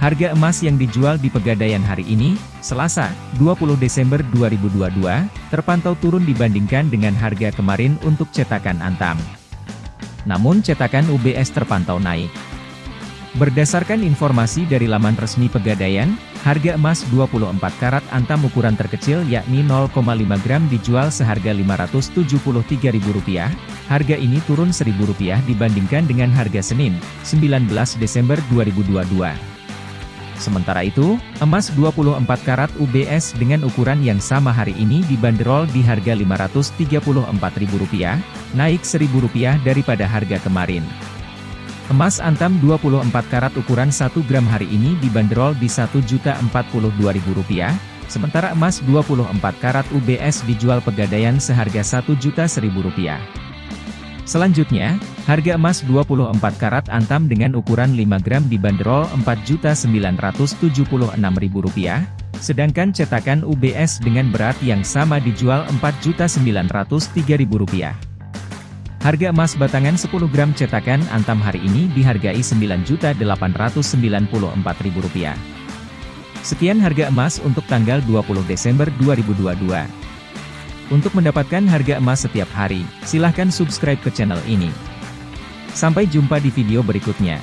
Harga emas yang dijual di Pegadaian hari ini, Selasa, 20 Desember 2022, terpantau turun dibandingkan dengan harga kemarin untuk cetakan Antam. Namun cetakan UBS terpantau naik. Berdasarkan informasi dari laman resmi Pegadaian, harga emas 24 karat Antam ukuran terkecil yakni 0,5 gram dijual seharga Rp573.000, harga ini turun Rp1.000 dibandingkan dengan harga Senin, 19 Desember 2022. Sementara itu, emas 24 karat UBS dengan ukuran yang sama hari ini dibanderol di harga Rp534.000, naik Rp1.000 daripada harga kemarin. Emas antam 24 karat ukuran 1 gram hari ini dibanderol di Rp1.042.000, sementara emas 24 karat UBS dijual pegadaian seharga Rp1.000.000. Selanjutnya, harga emas 24 karat antam dengan ukuran 5 gram dibanderol Rp4.976.000, sedangkan cetakan UBS dengan berat yang sama dijual Rp4.903.000. Harga emas batangan 10 gram cetakan antam hari ini dihargai Rp9.894.000. Sekian harga emas untuk tanggal 20 Desember 2022. Untuk mendapatkan harga emas setiap hari, silahkan subscribe ke channel ini. Sampai jumpa di video berikutnya.